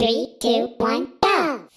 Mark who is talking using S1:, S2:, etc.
S1: Three, two, one, go!